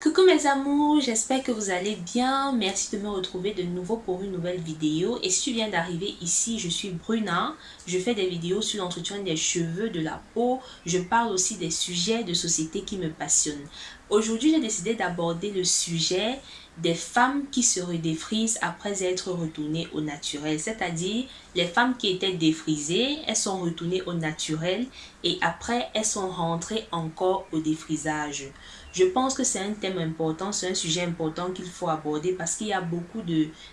Coucou mes amours, j'espère que vous allez bien. Merci de me retrouver de nouveau pour une nouvelle vidéo. Et si tu viens d'arriver ici, je suis Bruna. Je fais des vidéos sur l'entretien des cheveux, de la peau. Je parle aussi des sujets de société qui me passionnent. Aujourd'hui, j'ai décidé d'aborder le sujet des femmes qui se redéfrisent après être retournées au naturel. C'est-à-dire, les femmes qui étaient défrisées, elles sont retournées au naturel et après, elles sont rentrées encore au défrisage. Je pense que c'est un thème important, c'est un sujet important qu'il faut aborder parce qu'il y a beaucoup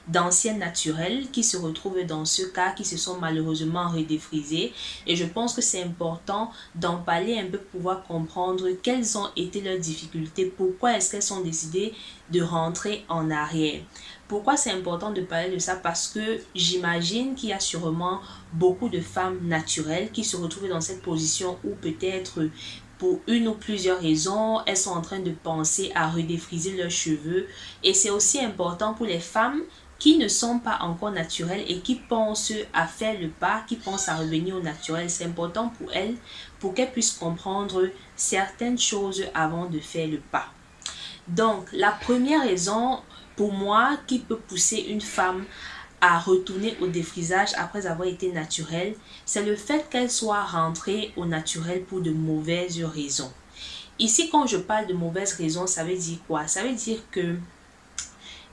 d'anciennes naturelles qui se retrouvent dans ce cas, qui se sont malheureusement redéfrisées. Et je pense que c'est important d'en parler un peu pour pouvoir comprendre quelles ont été leurs difficultés, pourquoi est-ce qu'elles sont décidées de rentrer en arrière. Pourquoi c'est important de parler de ça? Parce que j'imagine qu'il y a sûrement beaucoup de femmes naturelles qui se retrouvent dans cette position où peut-être pour une ou plusieurs raisons, elles sont en train de penser à redéfriser leurs cheveux. Et c'est aussi important pour les femmes qui ne sont pas encore naturelles et qui pensent à faire le pas, qui pensent à revenir au naturel. C'est important pour elles, pour qu'elles puissent comprendre certaines choses avant de faire le pas. Donc, la première raison pour moi qui peut pousser une femme à retourner au défrisage après avoir été naturelle, c'est le fait qu'elle soit rentrée au naturel pour de mauvaises raisons. Ici, quand je parle de mauvaises raisons, ça veut dire quoi? Ça veut dire que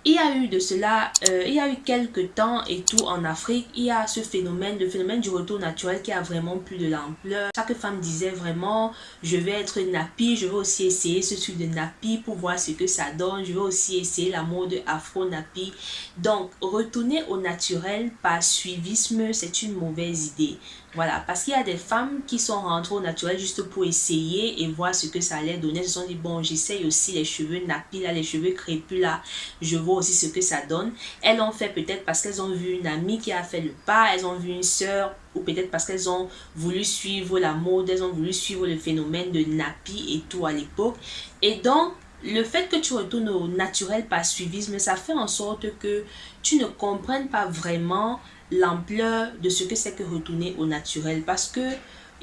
il y a eu de cela, euh, il y a eu quelques temps et tout en Afrique, il y a ce phénomène, le phénomène du retour naturel qui a vraiment plus de l'ampleur. Chaque femme disait vraiment, je vais être nappy, je vais aussi essayer ce truc de nappy pour voir ce que ça donne, je vais aussi essayer la mode afro nappy. Donc, retourner au naturel par suivisme, c'est une mauvaise idée. Voilà, parce qu'il y a des femmes qui sont rentrées au naturel juste pour essayer et voir ce que ça allait donner. Elles se sont dit, bon, j'essaye aussi les cheveux nappy, là, les cheveux crépus, là, je vois aussi ce que ça donne. Elles l'ont fait peut-être parce qu'elles ont vu une amie qui a fait le pas, elles ont vu une sœur, ou peut-être parce qu'elles ont voulu suivre la mode, elles ont voulu suivre le phénomène de nappy et tout à l'époque. Et donc, le fait que tu retournes au naturel par suivisme, ça fait en sorte que tu ne comprennes pas vraiment l'ampleur de ce que c'est que retourner au naturel. Parce que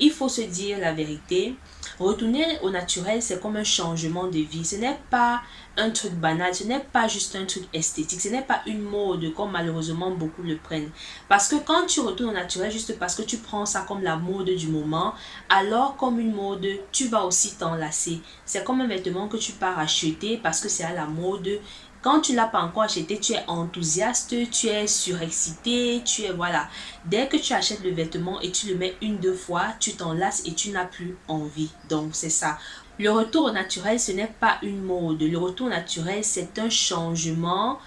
il faut se dire la vérité, retourner au naturel, c'est comme un changement de vie. Ce n'est pas un truc banal, ce n'est pas juste un truc esthétique, ce n'est pas une mode comme malheureusement beaucoup le prennent. Parce que quand tu retournes au naturel, juste parce que tu prends ça comme la mode du moment, alors comme une mode, tu vas aussi t'enlacer. C'est comme un vêtement que tu pars acheter parce que c'est à la mode quand tu l'as pas encore acheté, tu es enthousiaste, tu es surexcité, tu es voilà. Dès que tu achètes le vêtement et tu le mets une, deux fois, tu t'enlaces et tu n'as plus envie. Donc c'est ça. Le retour au naturel, ce n'est pas une mode. Le retour naturel, c'est un changement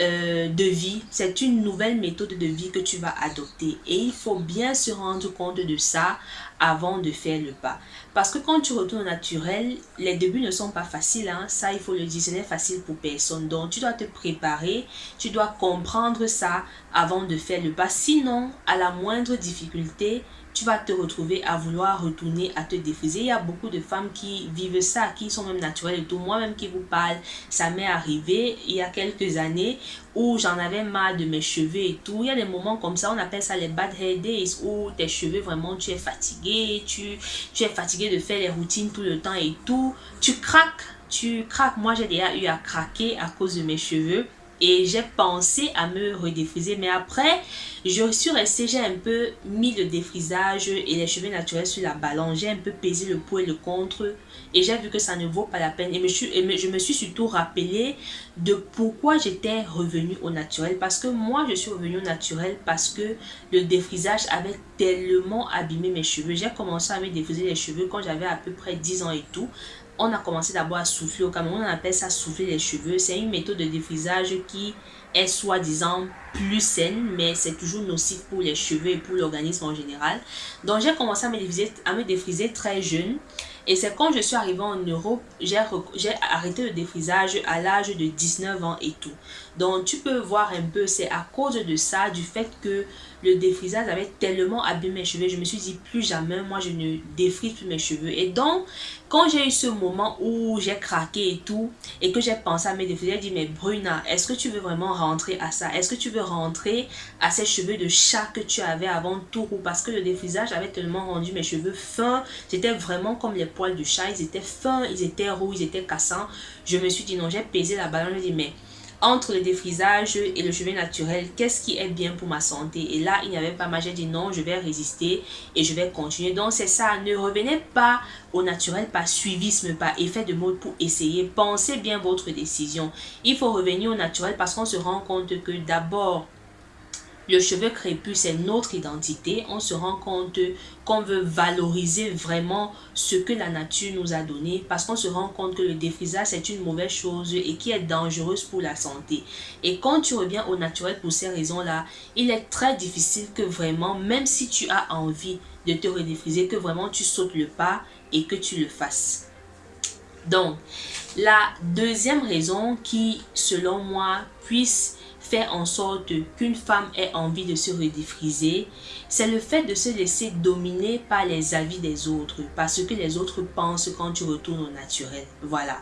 euh, de vie. C'est une nouvelle méthode de vie que tu vas adopter. Et il faut bien se rendre compte de ça avant de faire le pas. Parce que quand tu retournes naturel, les débuts ne sont pas faciles. Hein. Ça, il faut le dire, ce n'est facile pour personne. Donc, tu dois te préparer, tu dois comprendre ça avant de faire le pas. Sinon, à la moindre difficulté, tu vas te retrouver à vouloir retourner à te défriser. Il y a beaucoup de femmes qui vivent ça, qui sont même naturelles et tout. Moi-même qui vous parle, ça m'est arrivé il y a quelques années où j'en avais mal de mes cheveux et tout. Il y a des moments comme ça, on appelle ça les bad hair days, où tes cheveux vraiment, tu es fatigué, tu, tu es fatigué de faire les routines tout le temps et tout. Tu craques, tu craques. Moi, j'ai déjà eu à craquer à cause de mes cheveux et j'ai pensé à me redéfriser mais après je suis restée j'ai un peu mis le défrisage et les cheveux naturels sur la balance. J'ai un peu pesé le pour et le contre et j'ai vu que ça ne vaut pas la peine. Et, je me suis surtout rappelé de pourquoi j'étais revenue au naturel. Parce que moi je suis revenue au naturel parce que le défrisage avait tellement abîmé mes cheveux. J'ai commencé à me défriser les cheveux quand j'avais à peu près 10 ans et tout on a commencé d'abord à souffler. Au Cameroun, on appelle ça souffler les cheveux. C'est une méthode de défrisage qui est soi-disant plus saine, mais c'est toujours nocif pour les cheveux et pour l'organisme en général. Donc, j'ai commencé à me défriser, à me défriser très jeune. Et c'est quand je suis arrivée en Europe, j'ai arrêté le défrisage à l'âge de 19 ans et tout. Donc, tu peux voir un peu, c'est à cause de ça, du fait que le défrisage avait tellement abîmé mes cheveux. Je me suis dit, plus jamais, moi, je ne défrise plus mes cheveux. Et donc, quand j'ai eu ce moment où j'ai craqué et tout, et que j'ai pensé à mes défriser, j'ai dit, mais Bruna, est-ce que tu veux vraiment rentrer à ça? Est-ce que tu veux rentrer à ces cheveux de chat que tu avais avant tout? Parce que le défrisage avait tellement rendu mes cheveux fins. C'était vraiment comme les poils de chat. Ils étaient fins, ils étaient roux, ils étaient cassants. Je me suis dit, non, j'ai pesé la balance. Je me dit, mais entre le défrisage et le cheveu naturel, qu'est-ce qui est bien pour ma santé? Et là, il n'y avait pas dit non, je vais résister et je vais continuer. Donc, c'est ça. Ne revenez pas au naturel par suivisme, par effet de mode pour essayer. Pensez bien votre décision. Il faut revenir au naturel parce qu'on se rend compte que d'abord, le cheveu crépus, c'est notre identité. On se rend compte qu'on veut valoriser vraiment ce que la nature nous a donné parce qu'on se rend compte que le défrisage, c'est une mauvaise chose et qui est dangereuse pour la santé. Et quand tu reviens au naturel pour ces raisons-là, il est très difficile que vraiment, même si tu as envie de te redéfriser, que vraiment tu sautes le pas et que tu le fasses. Donc, la deuxième raison qui, selon moi, puisse en sorte qu'une femme ait envie de se redéfriser, c'est le fait de se laisser dominer par les avis des autres, parce que les autres pensent quand tu retournes au naturel. Voilà.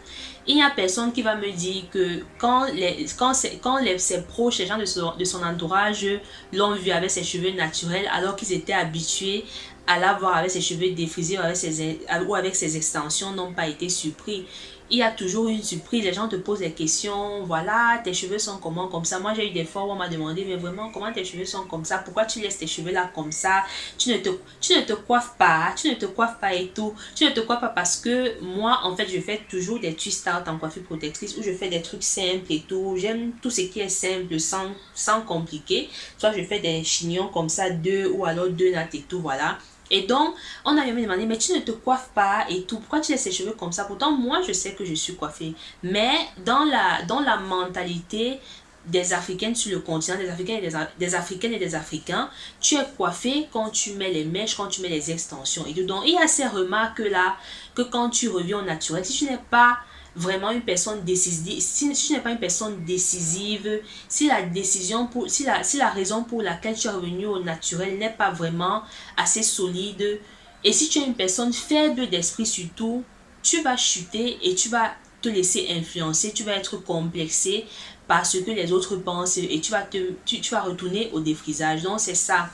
Il n'y a personne qui va me dire que quand, les, quand, quand les, ses proches, les gens de son, de son entourage l'ont vu avec ses cheveux naturels alors qu'ils étaient habitués à l'avoir avec ses cheveux défrisés ses, ou avec ses extensions n'ont pas été surpris il y a toujours une surprise. Les gens te posent des questions. Voilà, tes cheveux sont comment comme ça. Moi, j'ai eu des fois où on m'a demandé, mais vraiment, comment tes cheveux sont comme ça? Pourquoi tu laisses tes cheveux là comme ça? Tu ne, te, tu coiffes pas. Tu ne te coiffes pas et tout. Tu ne te coiffes pas parce que moi, en fait, je fais toujours des twist out en coiffure protectrice où je fais des trucs simples et tout. J'aime tout ce qui est simple, sans, sans compliquer. Soit je fais des chignons comme ça, deux ou alors deux nattes et tout, voilà. Et donc, on a me demandé, mais tu ne te coiffes pas et tout. Pourquoi tu laisses tes cheveux comme ça? Pourtant, moi, je sais que je suis coiffée. Mais dans la, dans la mentalité des Africaines sur le continent, des Africains et des, Africaines et des Africains, tu es coiffé quand tu mets les mèches, quand tu mets les extensions. Et donc, il y a ces remarques-là que quand tu reviens au naturel, si tu n'es pas vraiment une personne décisive, si, tu n'es pas une personne décisive, si la décision pour, si la, si la raison pour laquelle tu es revenu au naturel n'est pas vraiment assez solide, et si tu es une personne faible d'esprit surtout, tu vas chuter et tu vas te laisser influencer, tu vas être complexé par ce que les autres pensent et tu vas, te, tu, tu vas retourner au défrisage. Donc c'est ça.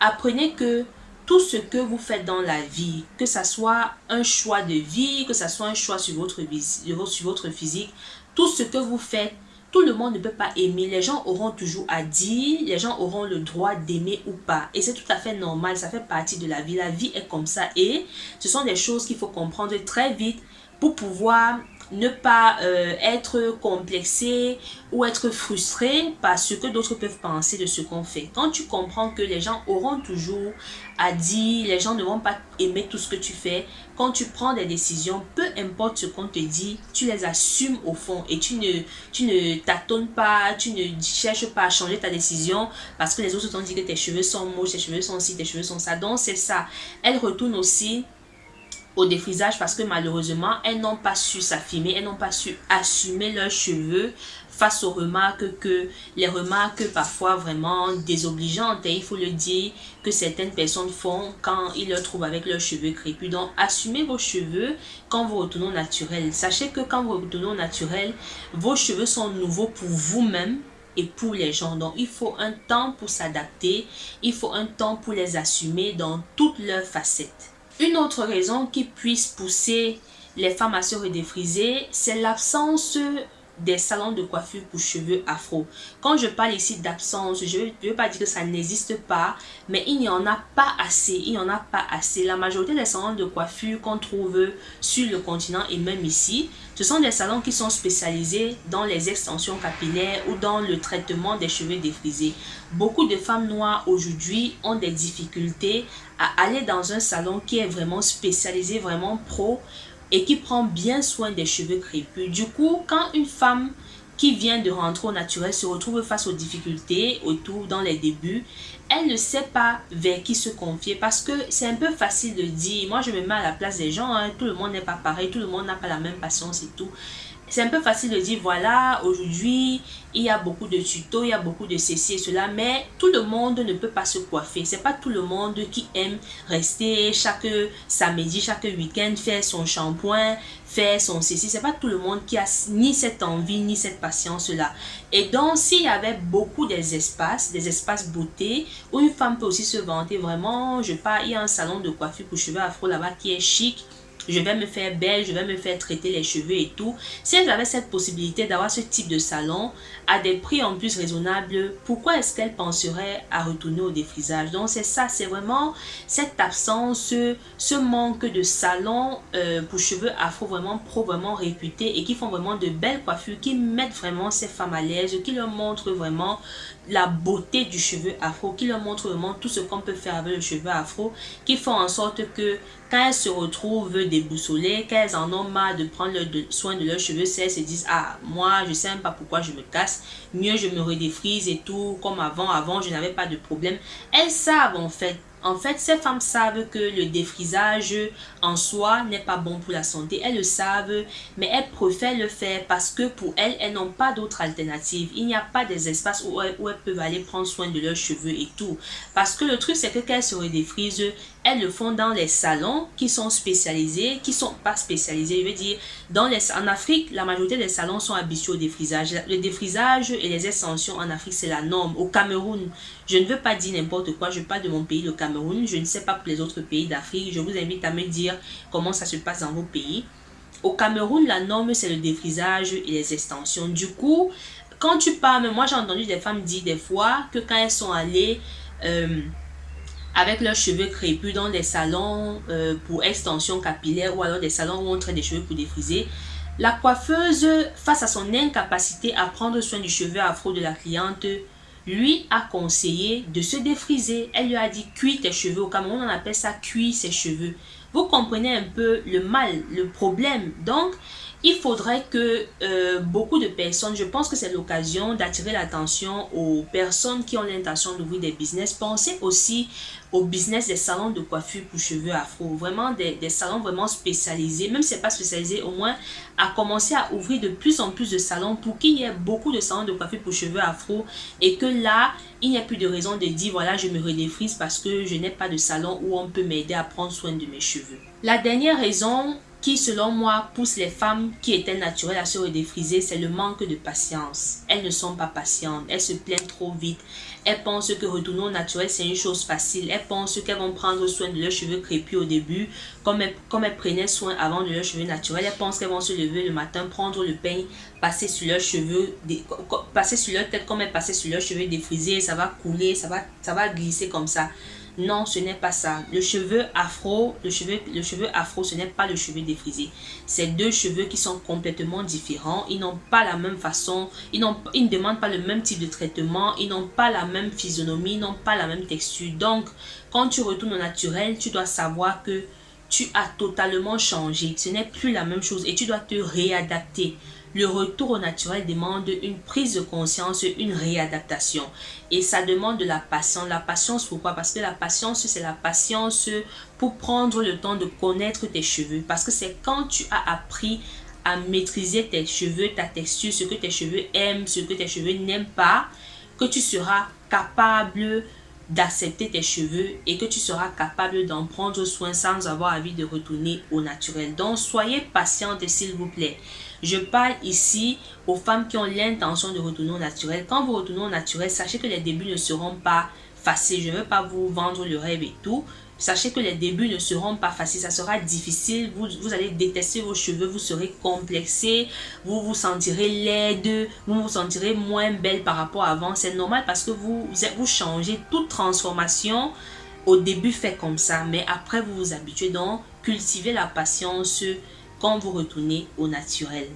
Apprenez que tout ce que vous faites dans la vie, que ce soit un choix de vie, que ce soit un choix sur votre, sur votre physique, tout ce que vous faites, tout le monde ne peut pas aimer. Les gens auront toujours à dire, les gens auront le droit d'aimer ou pas. Et c'est tout à fait normal, ça fait partie de la vie. La vie est comme ça. Et ce sont des choses qu'il faut comprendre très vite pour pouvoir ne pas euh, être complexé ou être frustré par ce que d'autres peuvent penser de ce qu'on fait. Quand tu comprends que les gens auront toujours à dire, les gens ne vont pas aimer tout ce que tu fais, quand tu prends des décisions, peu importe ce qu'on te dit, tu les assumes au fond et tu ne, tu ne tâtonnes pas, tu ne cherches pas à changer ta décision parce que les autres t'ont dit que tes cheveux sont moches, tes cheveux sont ci, tes cheveux sont ça. Donc c'est ça. Elle retourne aussi au défrisage parce que malheureusement, elles n'ont pas su s'affirmer, elles n'ont pas su assumer leurs cheveux face aux remarques que, les remarques parfois vraiment désobligeantes, et il faut le dire, que certaines personnes font quand ils le trouvent avec leurs cheveux crépus. Donc, assumez vos cheveux quand vous retournez au naturel. Sachez que quand vous retournez au naturel, vos cheveux sont nouveaux pour vous-même et pour les gens. Donc, il faut un temps pour s'adapter, il faut un temps pour les assumer dans toutes leurs facettes. Une autre raison qui puisse pousser les femmes à se redéfriser, c'est l'absence des salons de coiffure pour cheveux afro. Quand je parle ici d'absence, je ne veux pas dire que ça n'existe pas, mais il n'y en a pas assez, il n'y en a pas assez. La majorité des salons de coiffure qu'on trouve sur le continent et même ici, ce sont des salons qui sont spécialisés dans les extensions capillaires ou dans le traitement des cheveux défrisés. Beaucoup de femmes noires aujourd'hui ont des difficultés à aller dans un salon qui est vraiment spécialisé, vraiment pro, et qui prend bien soin des cheveux crépus. Du coup, quand une femme qui vient de rentrer au naturel se retrouve face aux difficultés autour dans les débuts, elle ne sait pas vers qui se confier parce que c'est un peu facile de dire, moi je me mets à la place des gens, hein, tout le monde n'est pas pareil, tout le monde n'a pas la même patience et tout c'est un peu facile de dire, voilà, aujourd'hui, il y a beaucoup de tutos, il y a beaucoup de ceci et cela, mais tout le monde ne peut pas se coiffer. C'est pas tout le monde qui aime rester chaque samedi, chaque week-end, faire son shampoing, faire son ceci. C'est pas tout le monde qui a ni cette envie, ni cette patience-là. Et donc, s'il y avait beaucoup des espaces, des espaces beauté, où une femme peut aussi se vanter vraiment, je pars, il y a un salon de coiffure pour cheveux afro là-bas qui est chic, je vais me faire belle, je vais me faire traiter les cheveux et tout. Si elle avait cette possibilité d'avoir ce type de salon à des prix en plus raisonnables, pourquoi est-ce qu'elle penserait à retourner au défrisage? Donc c'est ça, c'est vraiment cette absence, ce manque de salon euh, pour cheveux afro vraiment pro, vraiment réputés et qui font vraiment de belles coiffures, qui mettent vraiment ces femmes à l'aise, qui leur montrent vraiment la beauté du cheveu afro, qui leur montrent vraiment tout ce qu'on peut faire avec le cheveu afro, qui font en sorte que quand elles se retrouvent déboussolées, qu'elles en ont marre de prendre le soin de leurs cheveux, elles se disent, ah, moi, je sais même pas pourquoi je me casse, mieux je me redéfrise et tout, comme avant, avant, je n'avais pas de problème. Elles savent en fait en fait, ces femmes savent que le défrisage en soi n'est pas bon pour la santé. Elles le savent, mais elles préfèrent le faire parce que pour elles, elles n'ont pas d'autre alternative. Il n'y a pas des espaces où elles, peuvent aller prendre soin de leurs cheveux et tout. Parce que le truc, c'est que quand elles se redéfrisent, elles le font dans les salons qui sont spécialisés, qui sont pas spécialisés. Je veux dire, dans les, en Afrique, la majorité des salons sont habitués au défrisage. Le défrisage et les extensions en Afrique, c'est la norme. Au Cameroun, je ne veux pas dire n'importe quoi, je parle de mon pays, le Cameroun. Je ne sais pas pour les autres pays d'Afrique. Je vous invite à me dire comment ça se passe dans vos pays. Au Cameroun, la norme, c'est le défrisage et les extensions. Du coup, quand tu parles, moi j'ai entendu des femmes dire des fois que quand elles sont allées... Euh, avec leurs cheveux crépus dans des salons euh, pour extension capillaire ou alors des salons où on traite des cheveux pour défriser. La coiffeuse, face à son incapacité à prendre soin du cheveu afro de la cliente, lui a conseillé de se défriser. Elle lui a dit cuis tes cheveux. Au Cameroun, on appelle ça cuire ses cheveux. Vous comprenez un peu le mal, le problème. Donc, il faudrait que euh, beaucoup de personnes, je pense que c'est l'occasion d'attirer l'attention aux personnes qui ont l'intention d'ouvrir des business. Pensez aussi au business des salons de coiffure pour cheveux afro. Vraiment des, salons vraiment spécialisés. Même si ce n'est pas spécialisé, au moins à commencer à ouvrir de plus en plus de salons pour qu'il y ait beaucoup de salons de coiffure pour cheveux afro. Et que là, il n'y a plus de raison de dire voilà je me redéfrise parce que je n'ai pas de salon où on peut m'aider à prendre soin de mes cheveux. La dernière raison qui, selon moi, pousse les femmes qui étaient naturelles à se redéfriser, c'est le manque de patience. Elles ne sont pas patientes, elles se plaignent trop vite. Elles pensent que retourner au naturel, c'est une chose facile. Elles pensent qu'elles vont prendre soin de leurs cheveux crépus au début, comme elles, comme elles prenaient soin avant de leurs cheveux naturels. Elles pensent qu'elles vont se lever le matin, prendre le peigne, passer sur leurs cheveux, passer sur leur tête comme elles passaient sur leurs cheveux défrisés, ça va couler, ça va, ça va glisser comme ça. Non, ce n'est pas ça. Le cheveu afro, ce n'est pas le cheveu défrisé. C'est deux cheveux qui sont complètement différents. Ils n'ont pas la même façon. Ils, ils ne demandent pas le même type de traitement. Ils n'ont pas la même physionomie. Ils n'ont pas la même texture. Donc, quand tu retournes au naturel, tu dois savoir que tu as totalement changé. Ce n'est plus la même chose et tu dois te réadapter. Le retour au naturel demande une prise de conscience, une réadaptation. Et ça demande de la patience. La patience, pourquoi? Parce que la patience, c'est la patience pour prendre le temps de connaître tes cheveux. Parce que c'est quand tu as appris à maîtriser tes cheveux, ta texture, ce que tes cheveux aiment, ce que tes cheveux n'aiment pas, que tu seras capable d'accepter tes cheveux et que tu seras capable d'en prendre soin sans avoir envie de retourner au naturel. Donc, soyez patiente s'il vous plaît. Je parle ici aux femmes qui ont l'intention de retourner au naturel. Quand vous retournez au naturel, sachez que les débuts ne seront pas faciles. Je ne veux pas vous vendre le rêve et tout. Sachez que les débuts ne seront pas faciles, ça sera difficile, vous, allez détester vos cheveux, vous serez complexé, vous vous sentirez laide, vous vous sentirez moins belle par rapport à avant. C'est normal parce que vous, vous changez, toute transformation au début fait comme ça, mais après vous vous habituez donc, cultivez la patience, quand vous retournez au naturel.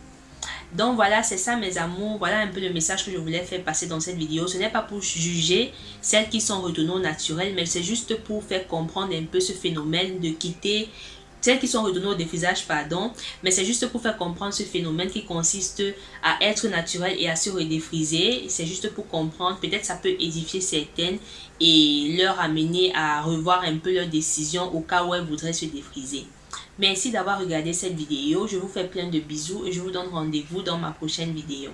Donc voilà, c'est ça mes amours. Voilà un peu le message que je voulais faire passer dans cette vidéo. Ce n'est pas pour juger celles qui sont retournées au naturel, mais c'est juste pour faire comprendre un peu ce phénomène de quitter celles qui sont redonnées au défrisage, pardon, mais c'est juste pour faire comprendre ce phénomène qui consiste à être naturel et à se redéfriser. C'est juste pour comprendre, peut-être ça peut édifier certaines et leur amener à revoir un peu leur décision au cas où elles voudraient se défriser. Merci d'avoir regardé cette vidéo. Je vous fais plein de bisous et je vous donne rendez-vous dans ma prochaine vidéo.